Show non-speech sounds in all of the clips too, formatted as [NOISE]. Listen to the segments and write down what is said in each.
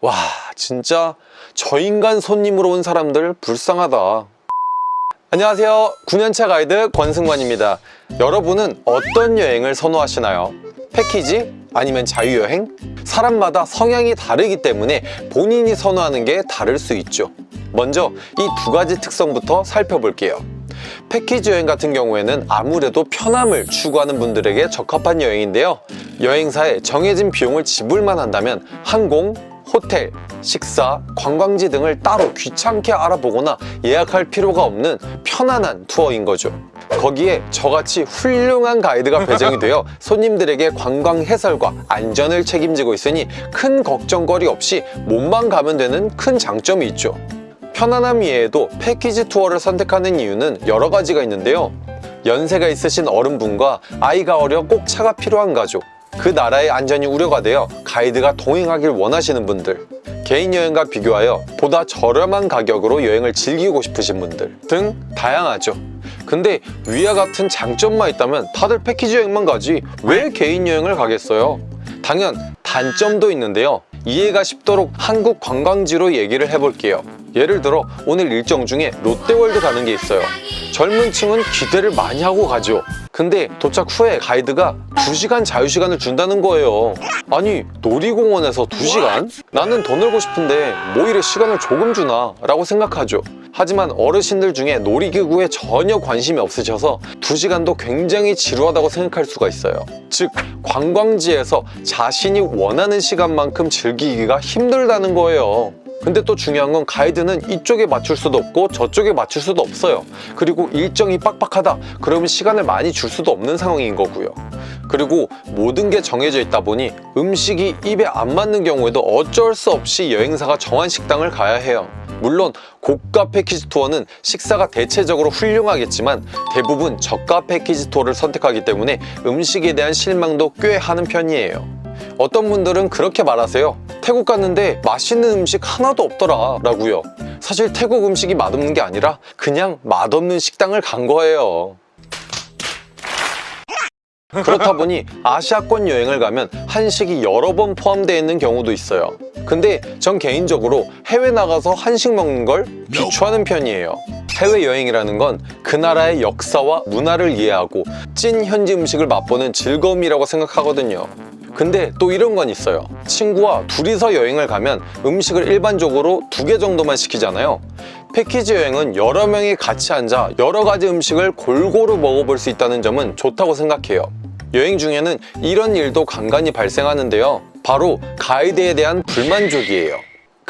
와 진짜 저 인간 손님으로 온 사람들 불쌍하다 안녕하세요 9년차 가이드 권승관입니다 여러분은 어떤 여행을 선호하시나요? 패키지? 아니면 자유여행? 사람마다 성향이 다르기 때문에 본인이 선호하는 게 다를 수 있죠 먼저 이 두 가지 특성부터 살펴볼게요 패키지 여행 같은 경우에는 아무래도 편함을 추구하는 분들에게 적합한 여행인데요 여행사에 정해진 비용을 지불만 한다면 항공, 호텔, 식사, 관광지 등을 따로 귀찮게 알아보거나 예약할 필요가 없는 편안한 투어인 거죠. 거기에 저같이 훌륭한 가이드가 배정이 되어 [LAUGHS] 손님들에게 관광 해설과 안전을 책임지고 있으니 큰 걱정거리 없이 몸만 가면 되는 큰 장점이 있죠. 편안함 이외에도 패키지 투어를 선택하는 이유는 여러 가지가 있는데요. 연세가 있으신 어른분과 아이가 어려 꼭 차가 필요한 가족 그 나라의 안전이 우려가 되어 가이드가 동행하길 원하시는 분들 개인 여행과 비교하여 보다 저렴한 가격으로 여행을 즐기고 싶으신 분들 등 다양하죠. 근데 위와 같은 장점만 있다면 다들 패키지 여행만 가지 왜 개인 여행을 가겠어요? 당연 단점도 있는데요. 이해가 쉽도록 한국 관광지로 얘기를 해볼게요 예를 들어 오늘 일정 중에 롯데월드 가는 게 있어요. 젊은 층은 기대를 많이 하고 가죠. 근데 도착 후에 가이드가 2시간 자유시간을 준다는 거예요. 아니 놀이공원에서 2시간? 나는 더 놀고 싶은데 뭐 이래 시간을 조금 주나? 라고 생각하죠. 하지만 어르신들 중에 놀이기구에 전혀 관심이 없으셔서 2시간도 굉장히 지루하다고 생각할 수가 있어요. 즉 관광지에서 자신이 원하는 시간만큼 즐기기가 힘들다는 거예요 근데 또 중요한 건 가이드는 이쪽에 맞출 수도 없고 저쪽에 맞출 수도 없어요. 그리고 일정이 빡빡하다. 그러면 시간을 많이 줄 수도 없는 상황인 거고요. 그리고 모든 게 정해져 있다 보니 음식이 입에 안 맞는 경우에도 어쩔 수 없이 여행사가 정한 식당을 가야 해요. 물론 고가 패키지 투어는 식사가 대체적으로 훌륭하겠지만 대부분 저가 패키지 투어를 선택하기 때문에 음식에 대한 실망도 꽤 하는 편이에요 어떤 분들은 그렇게 말하세요. 태국 갔는데 맛있는 음식 하나도 없더라 라고요. 사실 태국 음식이 맛없는 게 아니라 그냥 맛없는 식당을 간 거예요. 그렇다 보니 아시아권 여행을 가면 한식이 여러 번 포함되어 있는 경우도 있어요. 근데 전 개인적으로 해외 나가서 한식 먹는 걸 비추하는 편이에요. 해외여행이라는 건 그 나라의 역사와 문화를 이해하고 찐 현지 음식을 맛보는 즐거움이라고 생각하거든요 근데 또 이런 건 있어요. 친구와 둘이서 여행을 가면 음식을 일반적으로 두 개 정도만 시키잖아요. 패키지 여행은 여러 명이 같이 앉아 여러 가지 음식을 골고루 먹어볼 수 있다는 점은 좋다고 생각해요. 여행 중에는 이런 일도 간간히 발생하는데요. 바로 가이드에 대한 불만족이에요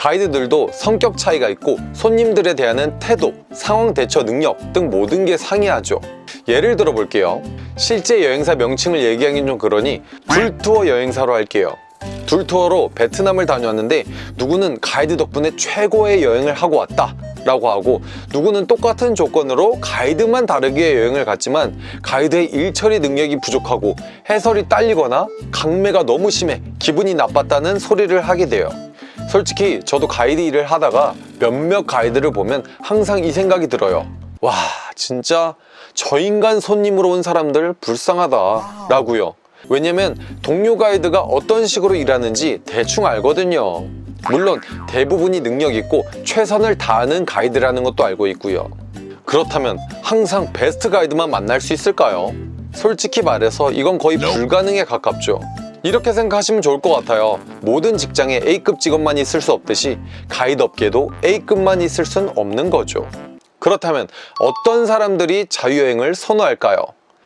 가이드들도 성격 차이가 있고 손님들에 대한 태도, 상황 대처 능력 등 모든 게 상이하죠. 예를 들어 볼게요. 실제 여행사 명칭을 얘기하긴 좀 그러니 둘투어 여행사로 할게요. 둘투어로 베트남을 다녀왔는데 누구는 가이드 덕분에 최고의 여행을 하고 왔다 라고 하고 누구는 똑같은 조건으로 가이드만 다르게 여행을 갔지만 가이드의 일처리 능력이 부족하고 해설이 딸리거나 강매가 너무 심해 기분이 나빴다는 소리를 하게 돼요 솔직히 저도 가이드 일을 하다가 몇몇 가이드를 보면 항상 이 생각이 들어요. 와 진짜 저 인간 손님으로 온 사람들 불쌍하다 라고요. 왜냐면 동료 가이드가 어떤 식으로 일하는지 대충 알거든요. 물론 대부분이 능력 있고 최선을 다하는 가이드라는 것도 알고 있고요. 그렇다면 항상 베스트 가이드만 만날 수 있을까요? 솔직히 말해서 이건 거의 불가능에 가깝죠 이렇게 생각하시면 좋을 것 같아요 모든 직장에 A급 직원만 있을 수 없듯이 가이드 업계도 A급만 있을 순 없는 거죠 그렇다면 어떤 사람들이 자유여행을 선호할까요?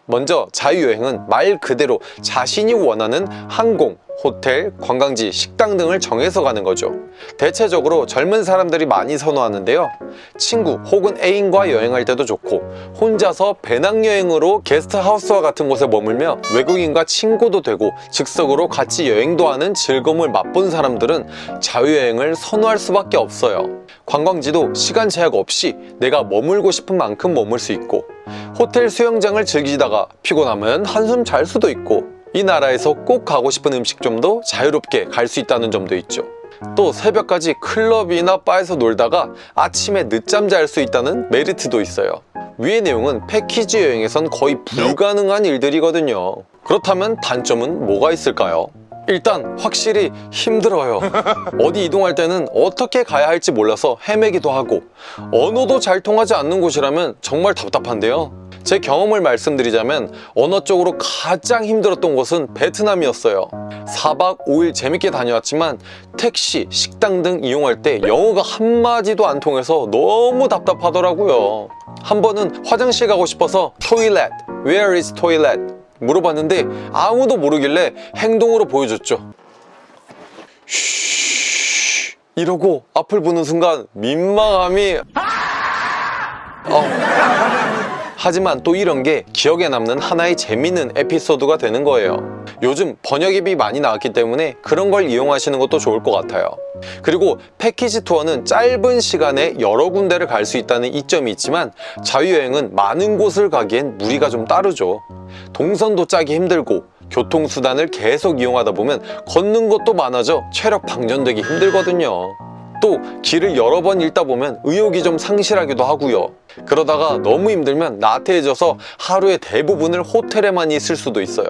먼저 자유여행은 말 그대로 자신이 원하는 항공, 호텔, 관광지, 식당 등을 정해서 가는 거죠. 대체적으로 젊은 사람들이 많이 선호하는데요. 친구 혹은 애인과 여행할 때도 좋고 혼자서 배낭여행으로 게스트하우스와 같은 곳에 머물며 외국인과 친구도 되고 즉석으로 같이 여행도 하는 즐거움을 맛본 사람들은 자유여행을 선호할 수밖에 없어요. 관광지도 시간 제약 없이 내가 머물고 싶은 만큼 머물 수 있고 호텔 수영장을 즐기다가 피곤하면 한숨 잘 수도 있고 이 나라에서 꼭 가고 싶은 음식점도 자유롭게 갈 수 있다는 점도 있죠 또 새벽까지 클럽이나 바에서 놀다가 아침에 늦잠 잘 수 있다는 메리트도 있어요 위의 내용은 패키지 여행에선 거의 불가능한 일들이거든요 그렇다면 단점은 뭐가 있을까요? 일단 확실히 힘들어요. 어디 이동할 때는 어떻게 가야 할지 몰라서 헤매기도 하고 언어도 잘 통하지 않는 곳이라면 정말 답답한데요. 제 경험을 말씀드리자면 언어 쪽으로 가장 힘들었던 곳은 베트남이었어요. 4박 5일 재밌게 다녀왔지만 택시, 식당 등 이용할 때 영어가 한마디도 안 통해서 너무 답답하더라고요. 한 번은 화장실 가고 싶어서 toilet, where is toilet? 물어봤는데 아무도 모르길래 행동으로 보여줬죠. 쉬 이러고 앞을 보는 순간 민망함이 어. 하지만 또 이런 게 기억에 남는 하나의 재밌는 에피소드가 되는 거예요. 요즘 번역 앱이 많이 나왔기 때문에 그런 걸 이용하시는 것도 좋을 것 같아요. 그리고 패키지 투어는 짧은 시간에 여러 군데를 갈 수 있다는 이점이 있지만 자유여행은 많은 곳을 가기엔 무리가 좀 따르죠. 동선도 짜기 힘들고 교통수단을 계속 이용하다 보면 걷는 것도 많아져 체력 방전되기 힘들거든요. 또 길을 여러 번 읽다 보면 의욕이 좀 상실하기도 하고요. 그러다가 너무 힘들면 나태해져서 하루의 대부분을 호텔에만 있을 수도 있어요.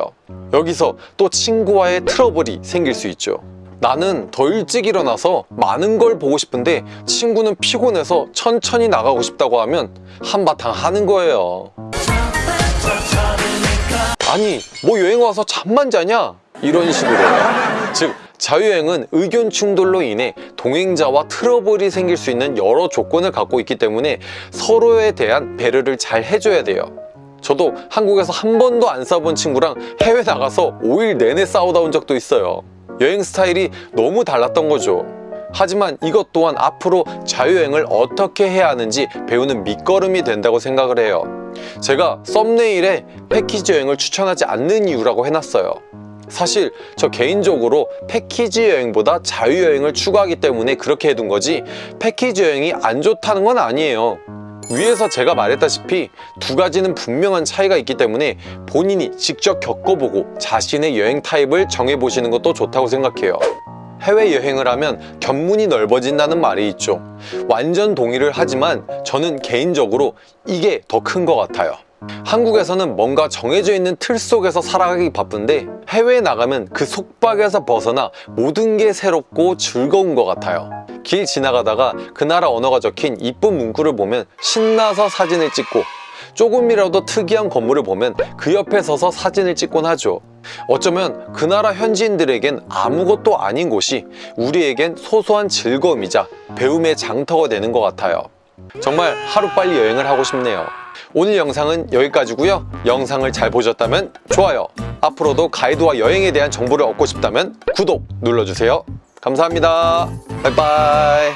여기서 또 친구와의 트러블이 생길 수 있죠. 나는 더 일찍 일어나서 많은 걸 보고 싶은데 친구는 피곤해서 천천히 나가고 싶다고 하면 한바탕 하는 거예요. 아니 뭐 여행 와서 잠만 자냐? 이런 식으로 즉 자유여행은 의견 충돌로 인해 동행자와 트러블이 생길 수 있는 여러 조건을 갖고 있기 때문에 서로에 대한 배려를 잘 해줘야 돼요. 저도 한국에서 한 번도 안 싸워본 친구랑 해외 나가서 5일 내내 싸우다 온 적도 있어요. 여행 스타일이 너무 달랐던 거죠. 하지만 이것 또한 앞으로 자유여행을 어떻게 해야 하는지 배우는 밑거름이 된다고 생각을 해요. 제가 썸네일에 패키지 여행을 추천하지 않는 이유라고 해놨어요 사실 저 개인적으로 패키지 여행보다 자유여행을 추구하기 때문에 그렇게 해둔 거지 패키지 여행이 안 좋다는 건 아니에요. 위에서 제가 말했다시피 두 가지는 분명한 차이가 있기 때문에 본인이 직접 겪어보고 자신의 여행 타입을 정해보시는 것도 좋다고 생각해요. 해외여행을 하면 견문이 넓어진다는 말이 있죠. 완전 동의를 하지만 저는 개인적으로 이게 더 큰 것 같아요 한국에서는 뭔가 정해져 있는 틀 속에서 살아가기 바쁜데 해외에 나가면 그 속박에서 벗어나 모든 게 새롭고 즐거운 것 같아요. 길 지나가다가 그 나라 언어가 적힌 이쁜 문구를 보면 신나서 사진을 찍고 조금이라도 특이한 건물을 보면 그 옆에 서서 사진을 찍곤 하죠. 어쩌면 그 나라 현지인들에겐 아무것도 아닌 곳이 우리에겐 소소한 즐거움이자 배움의 장터가 되는 것 같아요. 정말 하루빨리 여행을 하고 싶네요 오늘 영상은 여기까지고요. 영상을 잘 보셨다면 좋아요 앞으로도 가이드와 여행에 대한 정보를 얻고 싶다면 구독 눌러주세요. 감사합니다. 바이바이